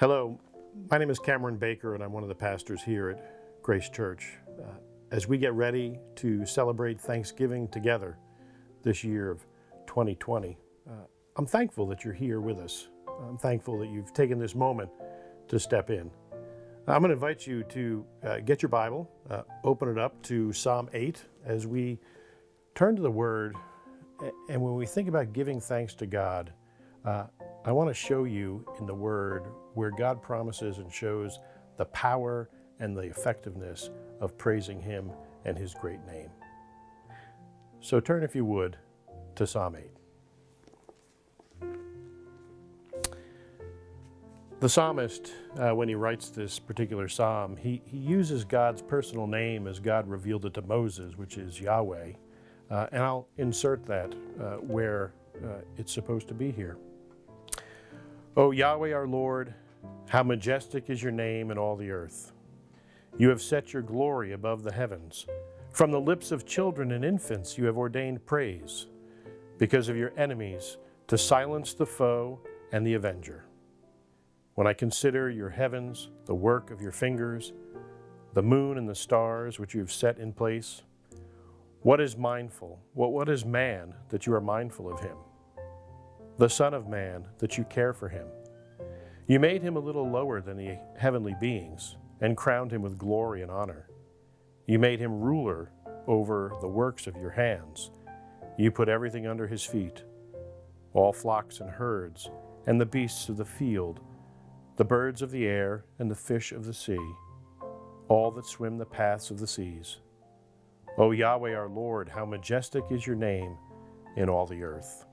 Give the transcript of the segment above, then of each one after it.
Hello, my name is Cameron Baker and I'm one of the pastors here at Grace Church. Uh, as we get ready to celebrate Thanksgiving together this year of 2020, uh, I'm thankful that you're here with us. I'm thankful that you've taken this moment to step in. I'm going to invite you to uh, get your Bible, uh, open it up to Psalm 8 as we turn to the Word. And when we think about giving thanks to God, uh, I want to show you in the Word where God promises and shows the power and the effectiveness of praising Him and His great name. So turn, if you would, to Psalm 8. The psalmist, uh, when he writes this particular psalm, he, he uses God's personal name as God revealed it to Moses, which is Yahweh. Uh, and I'll insert that uh, where uh, it's supposed to be here. O Yahweh our Lord, how majestic is your name in all the earth. You have set your glory above the heavens. From the lips of children and infants you have ordained praise, because of your enemies, to silence the foe and the avenger. When I consider your heavens, the work of your fingers, the moon and the stars which you have set in place, what is mindful, what, what is man that you are mindful of him? The Son of Man, that you care for him. You made him a little lower than the heavenly beings and crowned him with glory and honor. You made him ruler over the works of your hands. You put everything under his feet, all flocks and herds, and the beasts of the field, the birds of the air, and the fish of the sea, all that swim the paths of the seas. O Yahweh our Lord, how majestic is your name in all the earth.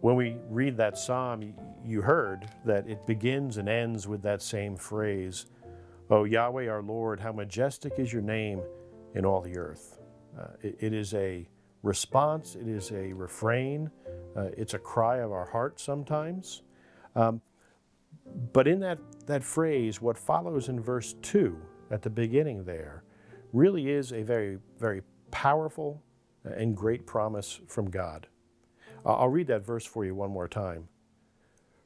When we read that psalm, you heard that it begins and ends with that same phrase, O Yahweh our Lord, how majestic is your name in all the earth. Uh, it, it is a response, it is a refrain, uh, it's a cry of our heart sometimes. Um, but in that, that phrase, what follows in verse 2 at the beginning there really is a very, very powerful and great promise from God. I'll read that verse for you one more time.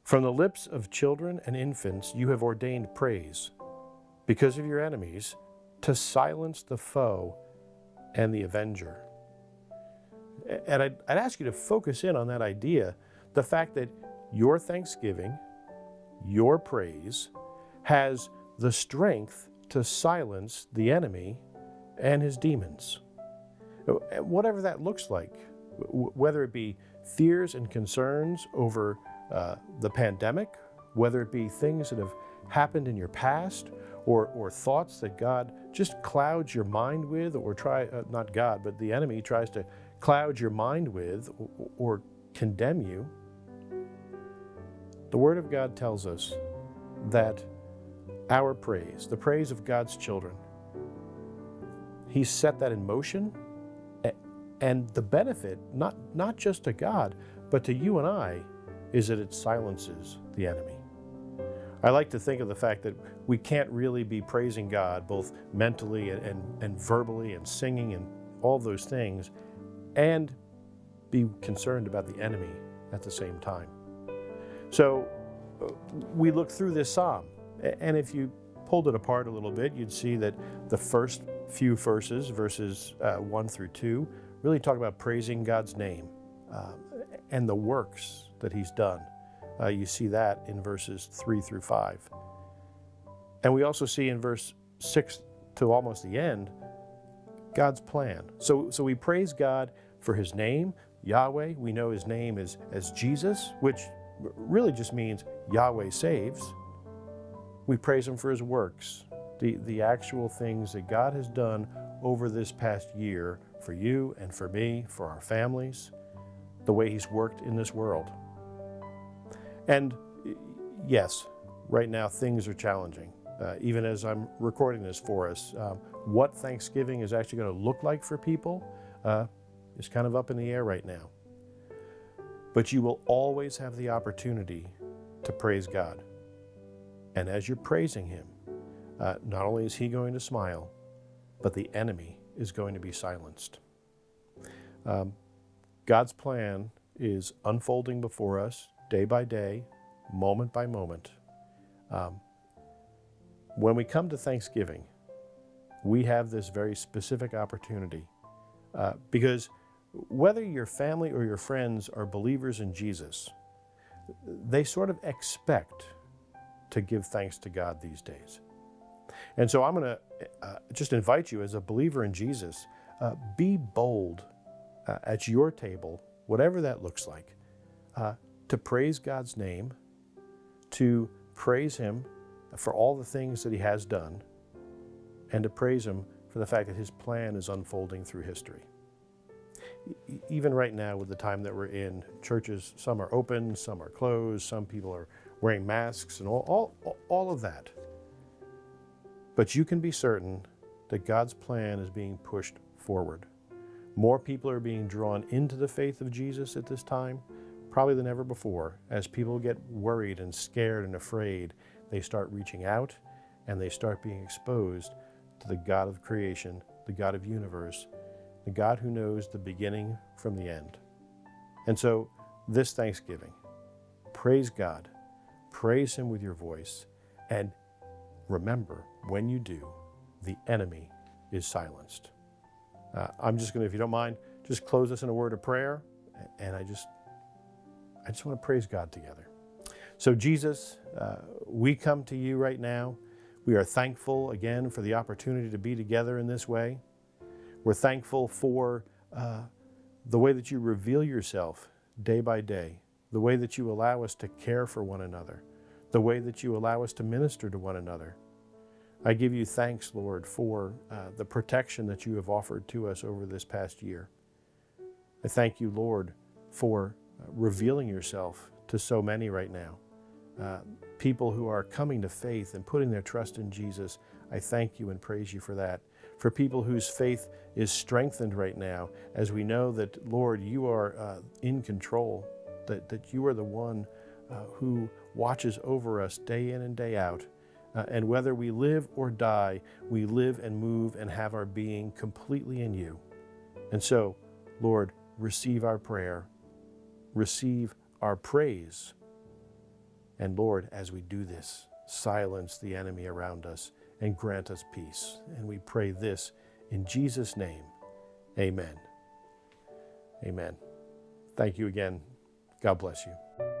From the lips of children and infants you have ordained praise, because of your enemies, to silence the foe and the avenger. And I'd, I'd, ask you to focus in on that idea the fact that your thanksgiving, your praise, has the strength to silence the enemy and his demons. Uh, whatever that looks like, whether it be fears and concerns over uh, the pandemic, whether it be things that have happened in your past or, or thoughts that God just clouds your mind with, or try, uh, not God, but the enemy tries to cloud your mind with or, or condemn you. The Word of God tells us that our praise, the praise of God's children, He set that in motion and the benefit, not, not just to God, but to you and I, is that it silences the enemy. I like to think of the fact that we can't really be praising God both mentally and, and, and verbally and singing and all those things and be concerned about the enemy at the same time. So uh, we look through this psalm, and if you pulled it apart a little bit, you'd see that the first few verses, verses uh, 1 through 2, really talk about praising God's name um, and the works that He's done. Uh, you see that in verses 3 through 5. And we also see in verse 6 to almost the end God's plan. So, so we praise God for His name, Yahweh. We know His name is as Jesus, which really just means Yahweh saves. We praise Him for His works, the, the actual things that God has done over this past year for you and for me, for our families, the way He's worked in this world. And yes, right now things are challenging. Uh, even as I'm recording this for us, um, what Thanksgiving is actually going to look like for people uh, is kind of up in the air right now. But you will always have the opportunity to praise God. And as you're praising Him, uh, not only is He going to smile, but the enemy is going to be silenced. Um, God's plan is unfolding before us day by day, moment by moment. Um, when we come to Thanksgiving, we have this very specific opportunity uh, because whether your family or your friends are believers in Jesus, they sort of expect to give thanks to God these days. And so I'm going to uh, just invite you as a believer in Jesus, uh, be bold uh, at your table, whatever that looks like, uh, to praise God's name, to praise Him for all the things that He has done, and to praise Him for the fact that His plan is unfolding through history. Even right now, with the time that we're in, churches, some are open, some are closed, some people are wearing masks, and all, all, all of that. But you can be certain that God's plan is being pushed forward. More people are being drawn into the faith of Jesus at this time, probably than ever before. As people get worried and scared and afraid, they start reaching out and they start being exposed to the God of creation, the God of universe, the God who knows the beginning from the end. And so, this Thanksgiving, praise God, praise Him with your voice, and remember when you do, the enemy is silenced. Uh, I'm just going to, if you don't mind, just close us in a word of prayer. And I just, I just want to praise God together. So, Jesus, uh, we come to you right now. We are thankful again for the opportunity to be together in this way. We're thankful for uh, the way that you reveal yourself day by day, the way that you allow us to care for one another, the way that you allow us to minister to one another. I give you thanks, Lord, for uh, the protection that you have offered to us over this past year. I thank you, Lord, for uh, revealing yourself to so many right now. Uh, people who are coming to faith and putting their trust in Jesus, I thank you and praise you for that. For people whose faith is strengthened right now, as we know that, Lord, you are uh, in control, that, that you are the one uh, who watches over us day in and day out. Uh, and whether we live or die, we live and move and have our being completely in you. And so, Lord, receive our prayer, receive our praise. And Lord, as we do this, silence the enemy around us and grant us peace. And we pray this in Jesus' name. Amen. Amen. Thank you again. God bless you.